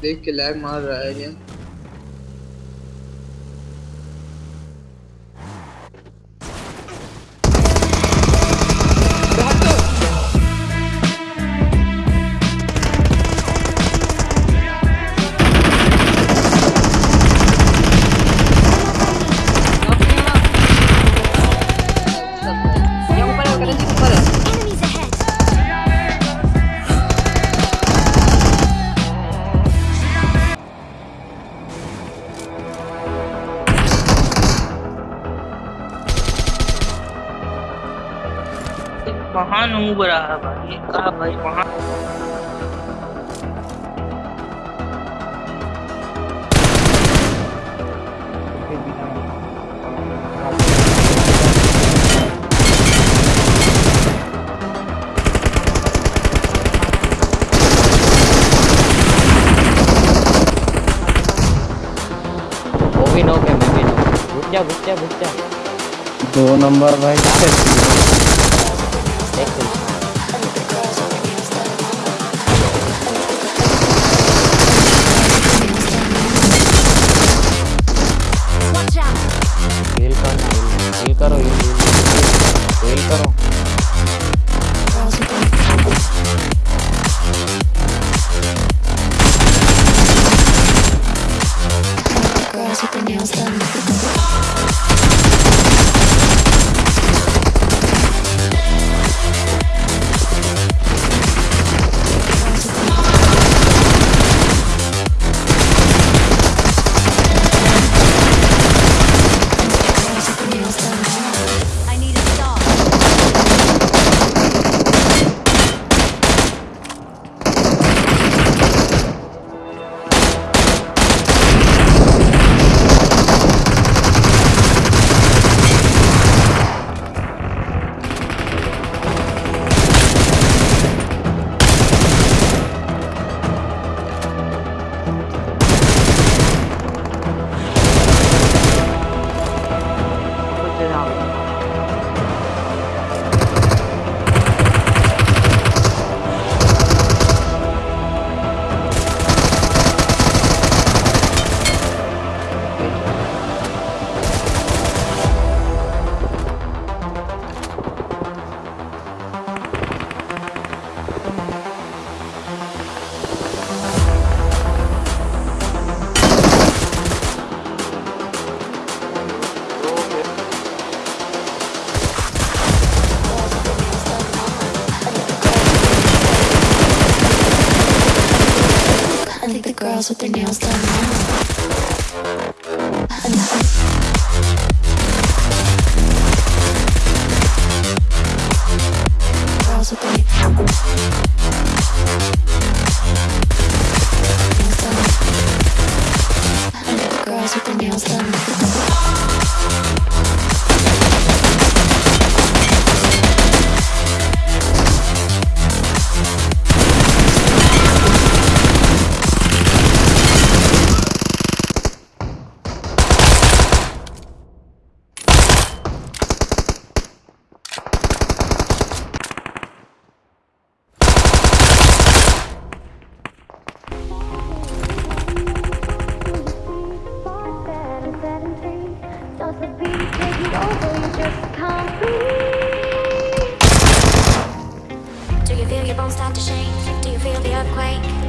देख के लैग मार रहा है ये। महान उब रहा है भाई कहा भाई महान। जा जा जा। दो नंबर भाई। देख with their nails done now. Do you feel your bones start to shake? Do you feel the earthquake?